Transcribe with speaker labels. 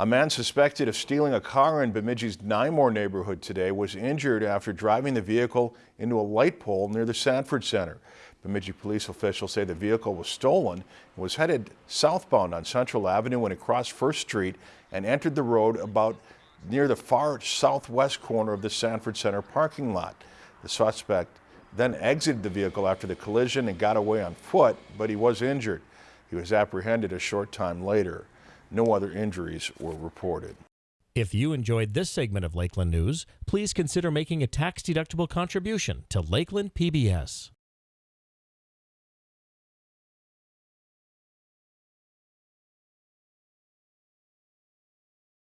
Speaker 1: A man suspected of stealing a car in Bemidji's Nymore neighborhood today was injured after driving the vehicle into a light pole near the Sanford Center. Bemidji police officials say the vehicle was stolen and was headed southbound on Central Avenue when it crossed First Street and entered the road about near the far southwest corner of the Sanford Center parking lot. The suspect then exited the vehicle after the collision and got away on foot, but he was injured. He was apprehended a short time later. No other injuries were reported.
Speaker 2: If you enjoyed this segment of Lakeland News, please consider making a tax-deductible contribution to Lakeland PBS.